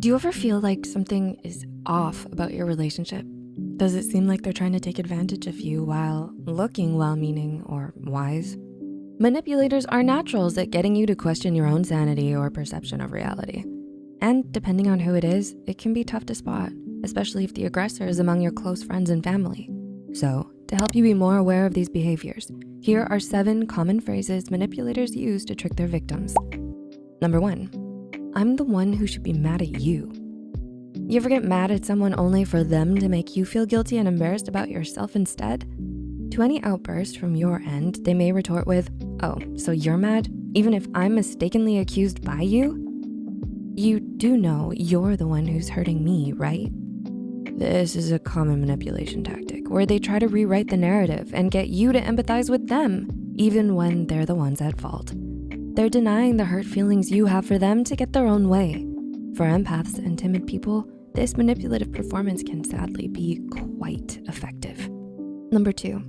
Do you ever feel like something is off about your relationship? Does it seem like they're trying to take advantage of you while looking well-meaning or wise? Manipulators are naturals at getting you to question your own sanity or perception of reality. And depending on who it is, it can be tough to spot, especially if the aggressor is among your close friends and family. So to help you be more aware of these behaviors, here are seven common phrases manipulators use to trick their victims. Number one, I'm the one who should be mad at you. You ever get mad at someone only for them to make you feel guilty and embarrassed about yourself instead? To any outburst from your end, they may retort with, oh, so you're mad, even if I'm mistakenly accused by you? You do know you're the one who's hurting me, right? This is a common manipulation tactic where they try to rewrite the narrative and get you to empathize with them, even when they're the ones at fault. They're denying the hurt feelings you have for them to get their own way. For empaths and timid people, this manipulative performance can sadly be quite effective. Number two,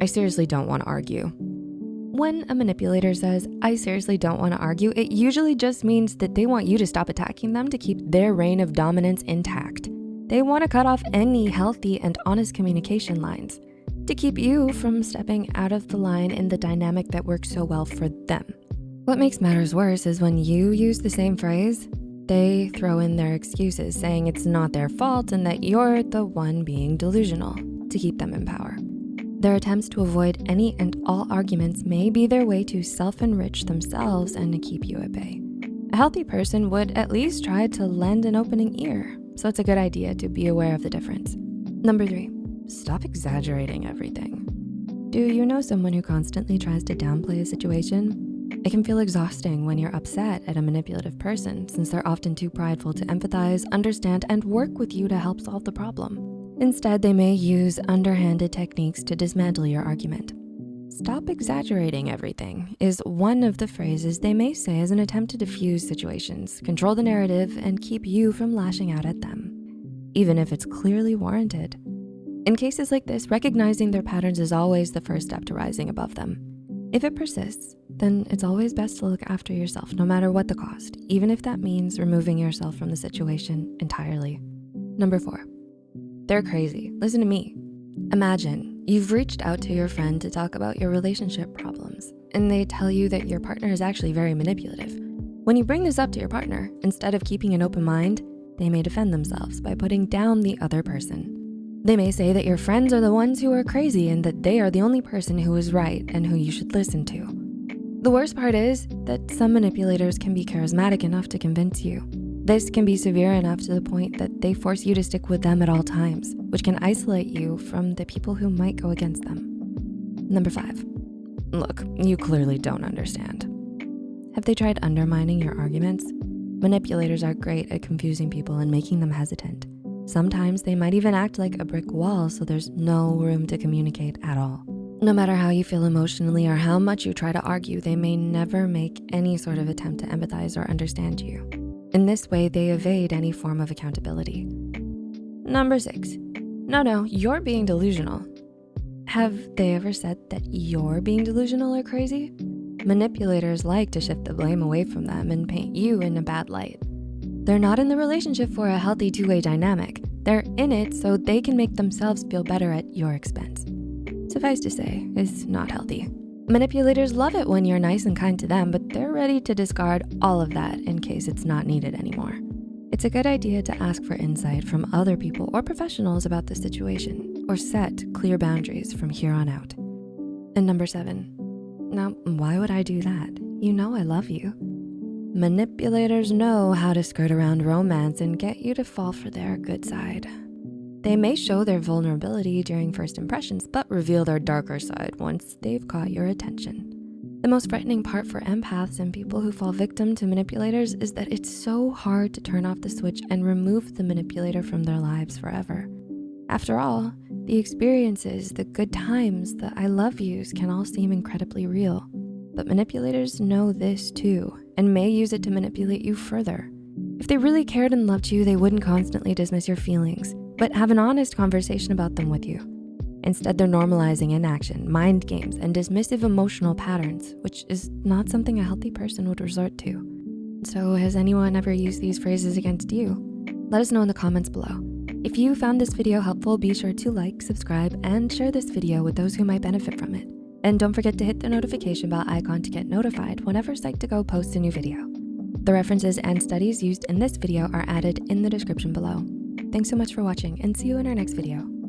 I seriously don't wanna argue. When a manipulator says, I seriously don't wanna argue, it usually just means that they want you to stop attacking them to keep their reign of dominance intact. They wanna cut off any healthy and honest communication lines to keep you from stepping out of the line in the dynamic that works so well for them. What makes matters worse is when you use the same phrase, they throw in their excuses saying it's not their fault and that you're the one being delusional to keep them in power. Their attempts to avoid any and all arguments may be their way to self-enrich themselves and to keep you at bay. A healthy person would at least try to lend an opening ear, so it's a good idea to be aware of the difference. Number three, stop exaggerating everything. Do you know someone who constantly tries to downplay a situation? It can feel exhausting when you're upset at a manipulative person since they're often too prideful to empathize, understand, and work with you to help solve the problem. Instead, they may use underhanded techniques to dismantle your argument. Stop exaggerating everything is one of the phrases they may say as an attempt to diffuse situations, control the narrative, and keep you from lashing out at them, even if it's clearly warranted. In cases like this, recognizing their patterns is always the first step to rising above them. If it persists, then it's always best to look after yourself no matter what the cost, even if that means removing yourself from the situation entirely. Number four, they're crazy. Listen to me. Imagine you've reached out to your friend to talk about your relationship problems and they tell you that your partner is actually very manipulative. When you bring this up to your partner, instead of keeping an open mind, they may defend themselves by putting down the other person. They may say that your friends are the ones who are crazy and that they are the only person who is right and who you should listen to. The worst part is that some manipulators can be charismatic enough to convince you. This can be severe enough to the point that they force you to stick with them at all times, which can isolate you from the people who might go against them. Number five, look, you clearly don't understand. Have they tried undermining your arguments? Manipulators are great at confusing people and making them hesitant. Sometimes they might even act like a brick wall so there's no room to communicate at all. No matter how you feel emotionally or how much you try to argue, they may never make any sort of attempt to empathize or understand you. In this way, they evade any form of accountability. Number six, no, no, you're being delusional. Have they ever said that you're being delusional or crazy? Manipulators like to shift the blame away from them and paint you in a bad light. They're not in the relationship for a healthy two-way dynamic. They're in it so they can make themselves feel better at your expense. Suffice to say, it's not healthy. Manipulators love it when you're nice and kind to them, but they're ready to discard all of that in case it's not needed anymore. It's a good idea to ask for insight from other people or professionals about the situation or set clear boundaries from here on out. And number seven, now why would I do that? You know I love you. Manipulators know how to skirt around romance and get you to fall for their good side. They may show their vulnerability during first impressions, but reveal their darker side once they've caught your attention. The most frightening part for empaths and people who fall victim to manipulators is that it's so hard to turn off the switch and remove the manipulator from their lives forever. After all, the experiences, the good times, the I love yous can all seem incredibly real. But manipulators know this too and may use it to manipulate you further. If they really cared and loved you, they wouldn't constantly dismiss your feelings, but have an honest conversation about them with you. Instead, they're normalizing inaction, mind games, and dismissive emotional patterns, which is not something a healthy person would resort to. So has anyone ever used these phrases against you? Let us know in the comments below. If you found this video helpful, be sure to like, subscribe, and share this video with those who might benefit from it. And don't forget to hit the notification bell icon to get notified whenever Psych2Go posts a new video. The references and studies used in this video are added in the description below. Thanks so much for watching and see you in our next video.